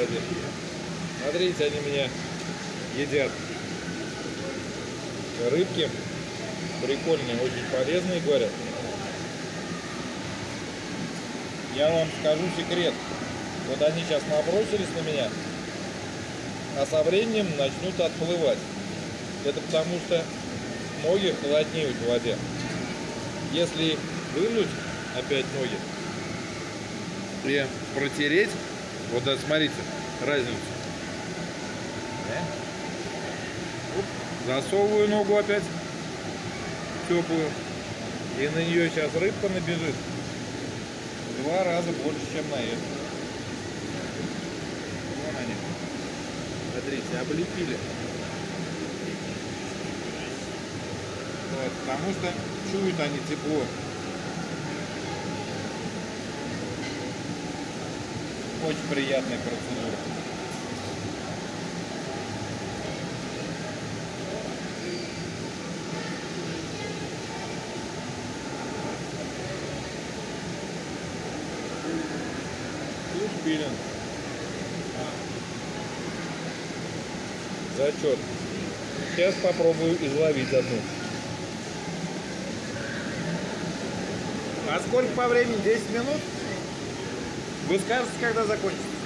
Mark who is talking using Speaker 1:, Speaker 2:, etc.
Speaker 1: воде. Смотрите, они меня едят. Рыбки прикольные, очень полезные, говорят. Я вам скажу секрет. Вот они сейчас набросились на меня, а со временем начнут отплывать. Это потому что ноги холоднеют в воде. Если вынуть опять ноги и протереть, вот да, смотрите, разницу. Засовываю ногу опять теплую. И на нее сейчас рыбка набежит. Два раза больше, чем на эту. Вон они. Смотрите, облепили. Вот, потому что чуют они тепло. Очень приятная процедура. Фишпилинг. Зачет. Сейчас попробую изловить одну. А сколько по времени? 10 минут? Вы скажете, когда закончится?